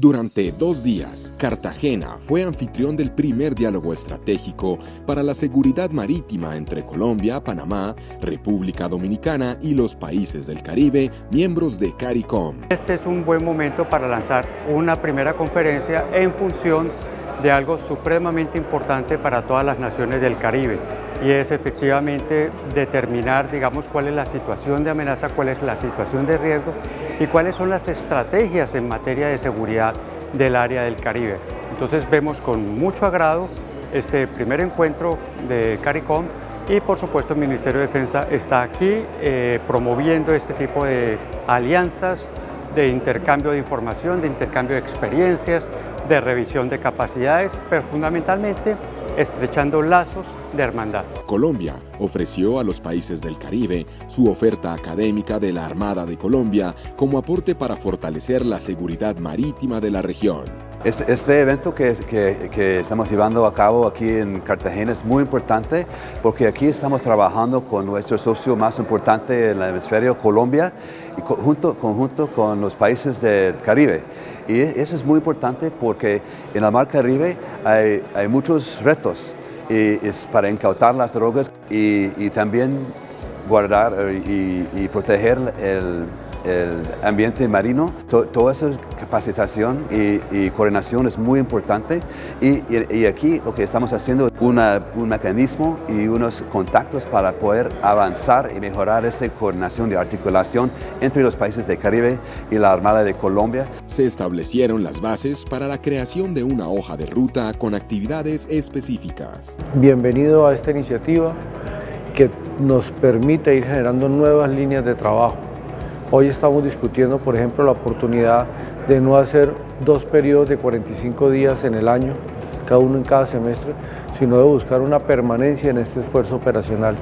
Durante dos días, Cartagena fue anfitrión del primer diálogo estratégico para la seguridad marítima entre Colombia, Panamá, República Dominicana y los países del Caribe, miembros de CARICOM. Este es un buen momento para lanzar una primera conferencia en función de algo supremamente importante para todas las naciones del Caribe y es efectivamente determinar digamos cuál es la situación de amenaza, cuál es la situación de riesgo y cuáles son las estrategias en materia de seguridad del área del Caribe. Entonces vemos con mucho agrado este primer encuentro de CARICOM y por supuesto el Ministerio de Defensa está aquí eh, promoviendo este tipo de alianzas, de intercambio de información, de intercambio de experiencias, de revisión de capacidades, pero fundamentalmente estrechando lazos de hermandad. Colombia ofreció a los países del Caribe su oferta académica de la Armada de Colombia como aporte para fortalecer la seguridad marítima de la región. Este evento que, estamos llevando a cabo aquí en Cartagena es muy importante porque aquí estamos trabajando con nuestro socio más importante en el hemisferio, Colombia, y junto, conjunto con los países del Caribe. Y eso es muy importante porque en la mar Caribe hay, hay muchos retos y es para incautar las drogas y, también guardar eh, y proteger el, el ambiente marino, toda esa capacitación y, coordinación es muy importante y, aquí lo que estamos haciendo es un mecanismo y unos contactos para poder avanzar y mejorar esa coordinación y articulación entre los países del Caribe y la Armada de Colombia. Se establecieron las bases para la creación de una hoja de ruta con actividades específicas. Bienvenido a esta iniciativa que nos permite ir generando nuevas líneas de trabajo Hoy estamos discutiendo, por ejemplo, la oportunidad de no hacer dos periodos de 45 días en el año, cada uno en cada semestre, sino de buscar una permanencia en este esfuerzo operacional.